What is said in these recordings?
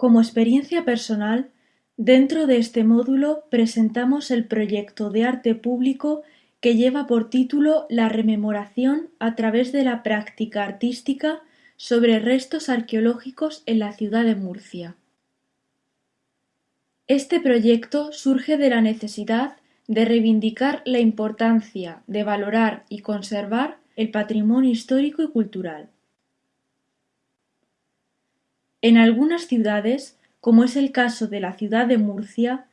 Como experiencia personal, dentro de este módulo presentamos el proyecto de arte público que lleva por título La rememoración a través de la práctica artística sobre restos arqueológicos en la ciudad de Murcia. Este proyecto surge de la necesidad de reivindicar la importancia de valorar y conservar el patrimonio histórico y cultural. En algunas ciudades, como es el caso de la ciudad de Murcia,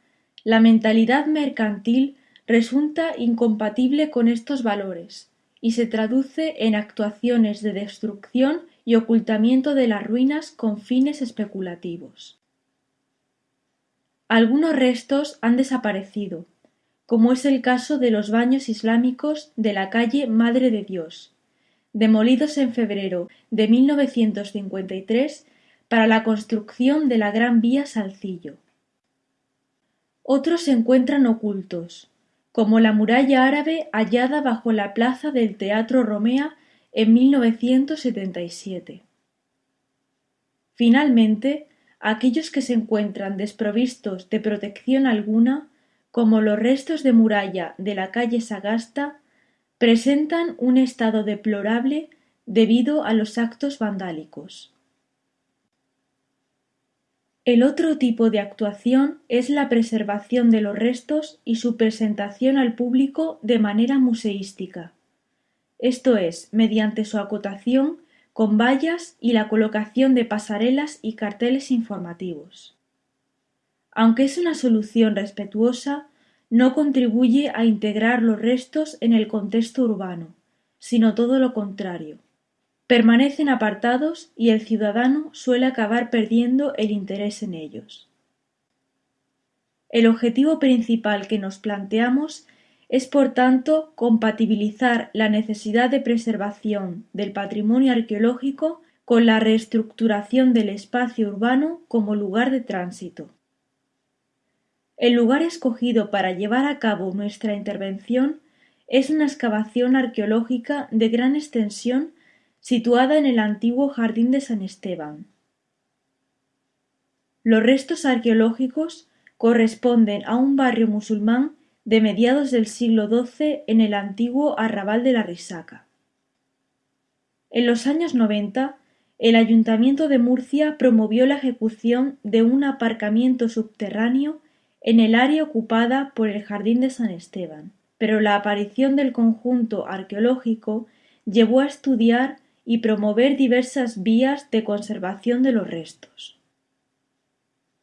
la mentalidad mercantil resulta incompatible con estos valores y se traduce en actuaciones de destrucción y ocultamiento de las ruinas con fines especulativos. Algunos restos han desaparecido, como es el caso de los baños islámicos de la calle Madre de Dios, demolidos en febrero de 1953 para la construcción de la Gran Vía Salcillo. Otros se encuentran ocultos, como la muralla árabe hallada bajo la plaza del Teatro Romea en 1977. Finalmente, aquellos que se encuentran desprovistos de protección alguna, como los restos de muralla de la calle Sagasta, presentan un estado deplorable debido a los actos vandálicos. El otro tipo de actuación es la preservación de los restos y su presentación al público de manera museística, esto es, mediante su acotación con vallas y la colocación de pasarelas y carteles informativos. Aunque es una solución respetuosa, no contribuye a integrar los restos en el contexto urbano, sino todo lo contrario permanecen apartados y el ciudadano suele acabar perdiendo el interés en ellos. El objetivo principal que nos planteamos es por tanto compatibilizar la necesidad de preservación del patrimonio arqueológico con la reestructuración del espacio urbano como lugar de tránsito. El lugar escogido para llevar a cabo nuestra intervención es una excavación arqueológica de gran extensión situada en el antiguo Jardín de San Esteban. Los restos arqueológicos corresponden a un barrio musulmán de mediados del siglo XII en el antiguo arrabal de la Risaca. En los años noventa, el Ayuntamiento de Murcia promovió la ejecución de un aparcamiento subterráneo en el área ocupada por el Jardín de San Esteban, pero la aparición del conjunto arqueológico llevó a estudiar y promover diversas vías de conservación de los restos.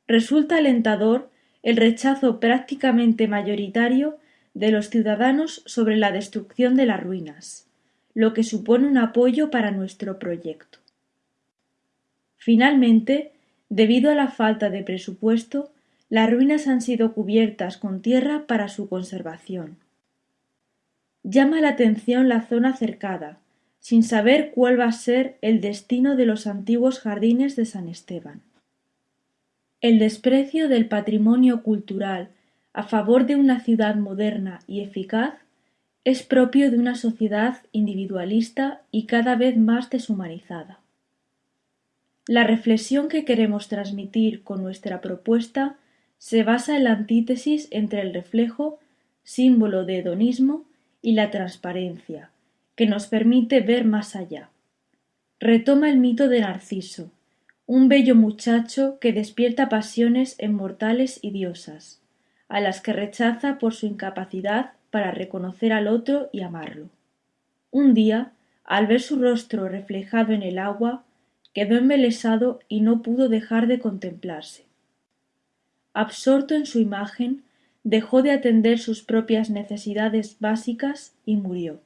Resulta alentador el rechazo prácticamente mayoritario de los ciudadanos sobre la destrucción de las ruinas, lo que supone un apoyo para nuestro proyecto. Finalmente, debido a la falta de presupuesto, las ruinas han sido cubiertas con tierra para su conservación. Llama la atención la zona cercada, sin saber cuál va a ser el destino de los antiguos jardines de San Esteban. El desprecio del patrimonio cultural a favor de una ciudad moderna y eficaz es propio de una sociedad individualista y cada vez más deshumanizada. La reflexión que queremos transmitir con nuestra propuesta se basa en la antítesis entre el reflejo, símbolo de hedonismo, y la transparencia, que nos permite ver más allá. Retoma el mito de Narciso, un bello muchacho que despierta pasiones inmortales y diosas, a las que rechaza por su incapacidad para reconocer al otro y amarlo. Un día, al ver su rostro reflejado en el agua, quedó embelesado y no pudo dejar de contemplarse. Absorto en su imagen, dejó de atender sus propias necesidades básicas y murió.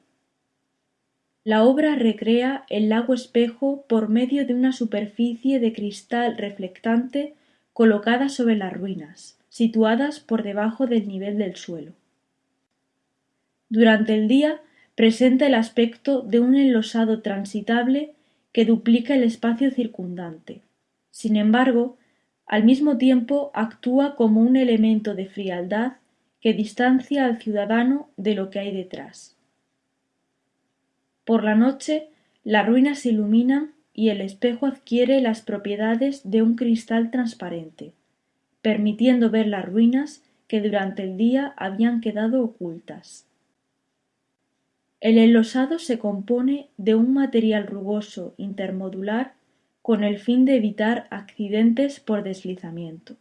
La obra recrea el lago espejo por medio de una superficie de cristal reflectante colocada sobre las ruinas, situadas por debajo del nivel del suelo. Durante el día presenta el aspecto de un enlosado transitable que duplica el espacio circundante. Sin embargo, al mismo tiempo actúa como un elemento de frialdad que distancia al ciudadano de lo que hay detrás. Por la noche las ruinas se iluminan y el espejo adquiere las propiedades de un cristal transparente, permitiendo ver las ruinas que durante el día habían quedado ocultas. El enlosado se compone de un material rugoso intermodular con el fin de evitar accidentes por deslizamiento.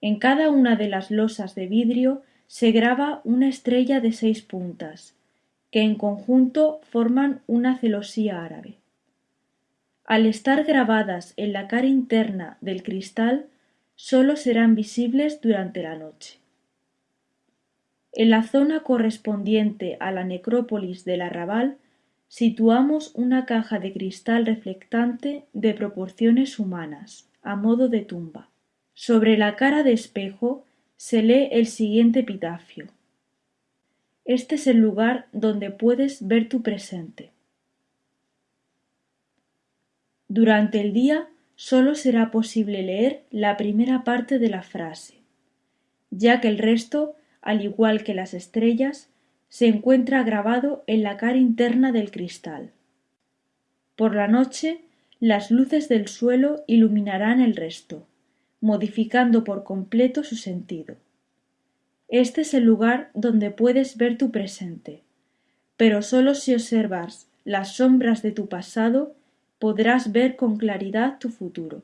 En cada una de las losas de vidrio se graba una estrella de seis puntas, que en conjunto forman una celosía árabe. Al estar grabadas en la cara interna del cristal, sólo serán visibles durante la noche. En la zona correspondiente a la necrópolis del arrabal situamos una caja de cristal reflectante de proporciones humanas, a modo de tumba. Sobre la cara de espejo se lee el siguiente epitafio. Este es el lugar donde puedes ver tu presente. Durante el día solo será posible leer la primera parte de la frase, ya que el resto al igual que las estrellas, se encuentra grabado en la cara interna del cristal. Por la noche, las luces del suelo iluminarán el resto, modificando por completo su sentido. Este es el lugar donde puedes ver tu presente, pero sólo si observas las sombras de tu pasado podrás ver con claridad tu futuro.